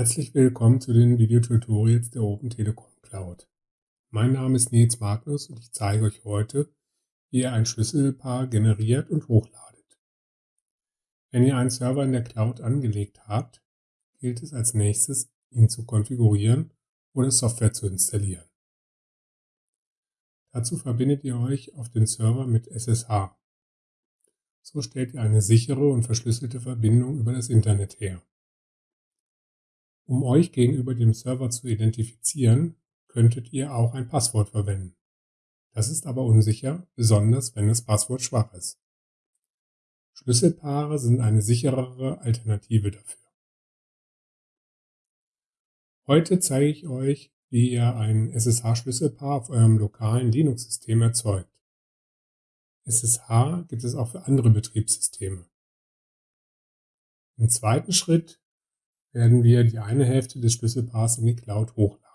Herzlich willkommen zu den Videotutorials der Open Telekom Cloud. Mein Name ist Nils Magnus und ich zeige euch heute, wie ihr ein Schlüsselpaar generiert und hochladet. Wenn ihr einen Server in der Cloud angelegt habt, gilt es als nächstes, ihn zu konfigurieren oder Software zu installieren. Dazu verbindet ihr euch auf den Server mit SSH. So stellt ihr eine sichere und verschlüsselte Verbindung über das Internet her. Um euch gegenüber dem Server zu identifizieren, könntet ihr auch ein Passwort verwenden. Das ist aber unsicher, besonders wenn das Passwort schwach ist. Schlüsselpaare sind eine sicherere Alternative dafür. Heute zeige ich euch, wie ihr ein SSH-Schlüsselpaar auf eurem lokalen Linux-System erzeugt. SSH gibt es auch für andere Betriebssysteme. Im zweiten Schritt werden wir die eine Hälfte des Schlüsselpaars in die Cloud hochladen.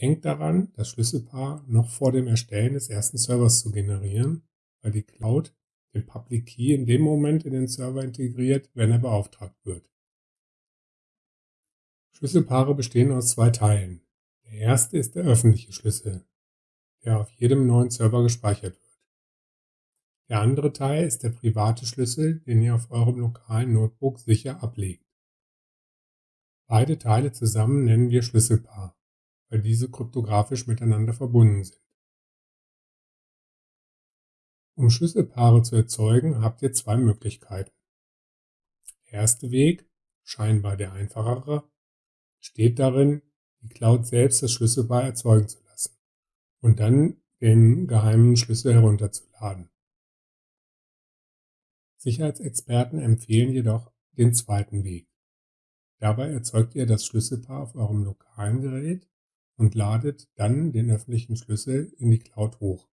Denkt daran, das Schlüsselpaar noch vor dem Erstellen des ersten Servers zu generieren, weil die Cloud den Public Key in dem Moment in den Server integriert, wenn er beauftragt wird. Schlüsselpaare bestehen aus zwei Teilen. Der erste ist der öffentliche Schlüssel, der auf jedem neuen Server gespeichert wird. Der andere Teil ist der private Schlüssel, den ihr auf eurem lokalen Notebook sicher ablegt. Beide Teile zusammen nennen wir Schlüsselpaar, weil diese kryptografisch miteinander verbunden sind. Um Schlüsselpaare zu erzeugen, habt ihr zwei Möglichkeiten. Der erste Weg, scheinbar der einfachere, steht darin, die Cloud selbst das Schlüsselpaar erzeugen zu lassen und dann den geheimen Schlüssel herunterzuladen. Sicherheitsexperten empfehlen jedoch den zweiten Weg. Dabei erzeugt ihr das Schlüsselpaar auf eurem lokalen Gerät und ladet dann den öffentlichen Schlüssel in die Cloud hoch.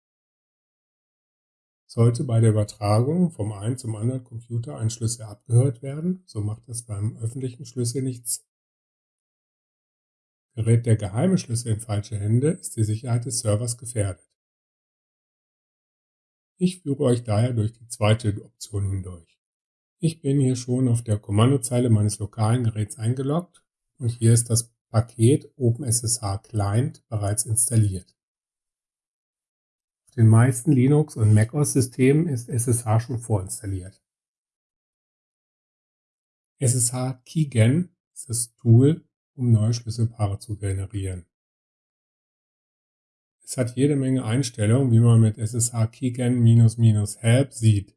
Sollte bei der Übertragung vom einen zum anderen Computer ein Schlüssel abgehört werden, so macht das beim öffentlichen Schlüssel nichts. Gerät der geheime Schlüssel in falsche Hände, ist die Sicherheit des Servers gefährdet. Ich führe euch daher durch die zweite Option hindurch. Ich bin hier schon auf der Kommandozeile meines lokalen Geräts eingeloggt und hier ist das Paket OpenSSH Client bereits installiert. Auf den meisten Linux- und macOS-Systemen ist SSH schon vorinstalliert. SSH Keygen ist das Tool, um neue Schlüsselpaare zu generieren. Es hat jede Menge Einstellungen, wie man mit SSH keygen-help sieht.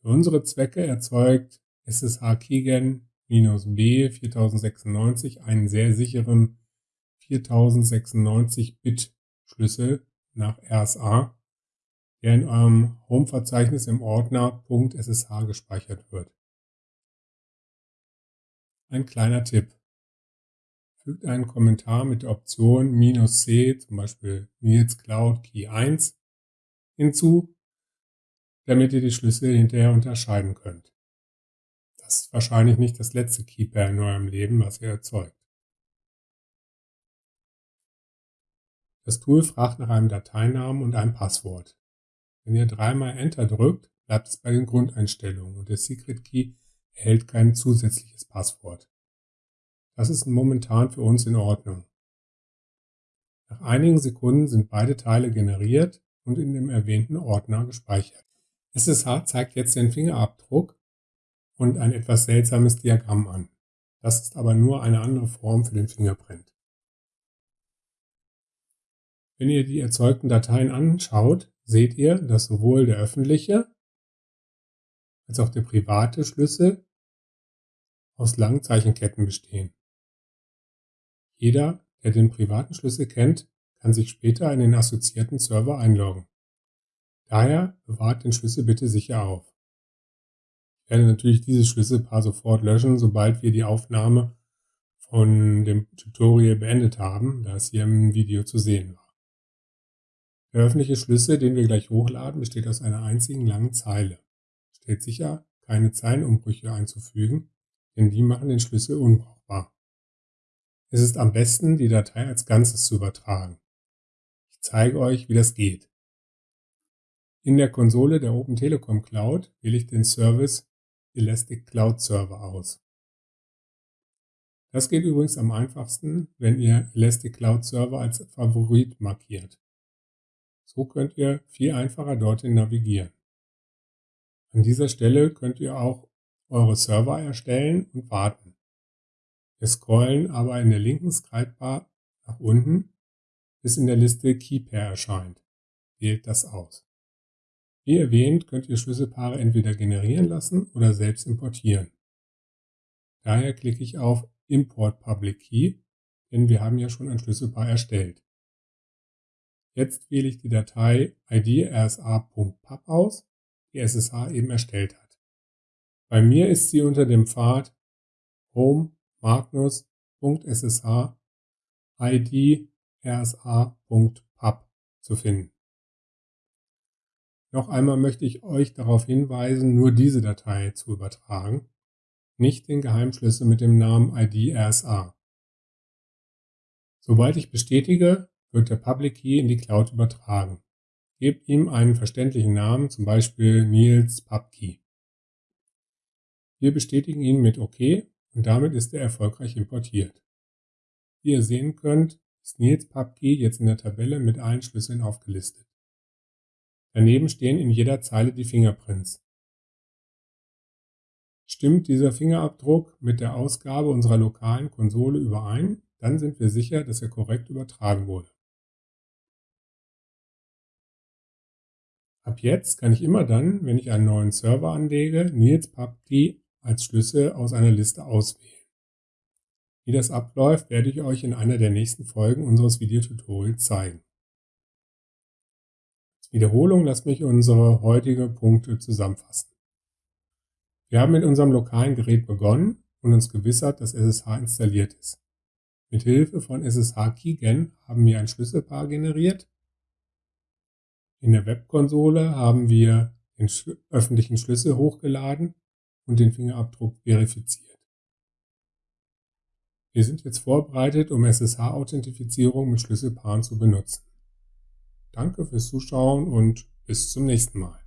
Für unsere Zwecke erzeugt SSH keygen-b 4096 einen sehr sicheren 4096-Bit Schlüssel nach RSA, der in eurem Home-Verzeichnis im Ordner .ssh gespeichert wird. Ein kleiner Tipp fügt einen Kommentar mit der Option "-c", zum Beispiel Nils Cloud Key 1, hinzu, damit ihr die Schlüssel hinterher unterscheiden könnt. Das ist wahrscheinlich nicht das letzte Keypair in eurem Leben, was ihr erzeugt. Das Tool fragt nach einem Dateinamen und einem Passwort. Wenn ihr dreimal Enter drückt, bleibt es bei den Grundeinstellungen und der Secret Key erhält kein zusätzliches Passwort. Das ist momentan für uns in Ordnung. Nach einigen Sekunden sind beide Teile generiert und in dem erwähnten Ordner gespeichert. SSH zeigt jetzt den Fingerabdruck und ein etwas seltsames Diagramm an. Das ist aber nur eine andere Form für den Fingerprint. Wenn ihr die erzeugten Dateien anschaut, seht ihr, dass sowohl der öffentliche als auch der private Schlüssel aus langen Zeichenketten bestehen. Jeder, der den privaten Schlüssel kennt, kann sich später in den assoziierten Server einloggen. Daher bewahrt den Schlüssel bitte sicher auf. Ich werde natürlich dieses Schlüsselpaar sofort löschen, sobald wir die Aufnahme von dem Tutorial beendet haben, da es hier im Video zu sehen war. Der öffentliche Schlüssel, den wir gleich hochladen, besteht aus einer einzigen langen Zeile. Stellt sicher, keine Zeilenumbrüche einzufügen, denn die machen den Schlüssel unbrauchbar. Es ist am besten, die Datei als Ganzes zu übertragen. Ich zeige euch, wie das geht. In der Konsole der Open Telekom Cloud wähle ich den Service Elastic Cloud Server aus. Das geht übrigens am einfachsten, wenn ihr Elastic Cloud Server als Favorit markiert. So könnt ihr viel einfacher dorthin navigieren. An dieser Stelle könnt ihr auch eure Server erstellen und warten. Wir scrollen aber in der linken Scrollbar nach unten, bis in der Liste Keypair erscheint. Wählt das aus. Wie erwähnt, könnt ihr Schlüsselpaare entweder generieren lassen oder selbst importieren. Daher klicke ich auf Import Public Key, denn wir haben ja schon ein Schlüsselpaar erstellt. Jetzt wähle ich die Datei idrsa.pub aus, die SSH eben erstellt hat. Bei mir ist sie unter dem Pfad home magnus.ssh id rsa.pub zu finden. Noch einmal möchte ich euch darauf hinweisen, nur diese Datei zu übertragen, nicht den Geheimschlüssel mit dem Namen ID RSA. Sobald ich bestätige, wird der Public Key in die Cloud übertragen. Gebt ihm einen verständlichen Namen, zum Beispiel Nils PubKey. Wir bestätigen ihn mit OK und damit ist er erfolgreich importiert. Wie ihr sehen könnt, ist Nils PubKey jetzt in der Tabelle mit allen Schlüsseln aufgelistet. Daneben stehen in jeder Zeile die Fingerprints. Stimmt dieser Fingerabdruck mit der Ausgabe unserer lokalen Konsole überein, dann sind wir sicher, dass er korrekt übertragen wurde. Ab jetzt kann ich immer dann, wenn ich einen neuen Server anlege, Nils PubKey als Schlüssel aus einer Liste auswählen. Wie das abläuft, werde ich euch in einer der nächsten Folgen unseres Videotutorials zeigen. Als Wiederholung lasst mich unsere heutigen Punkte zusammenfassen. Wir haben mit unserem lokalen Gerät begonnen und uns gewissert, dass SSH installiert ist. Mit Hilfe von SSH Keygen haben wir ein Schlüsselpaar generiert. In der Webkonsole haben wir den öffentlichen Schlüssel hochgeladen und den Fingerabdruck verifiziert. Wir sind jetzt vorbereitet, um SSH-Authentifizierung mit Schlüsselpaaren zu benutzen. Danke fürs Zuschauen und bis zum nächsten Mal.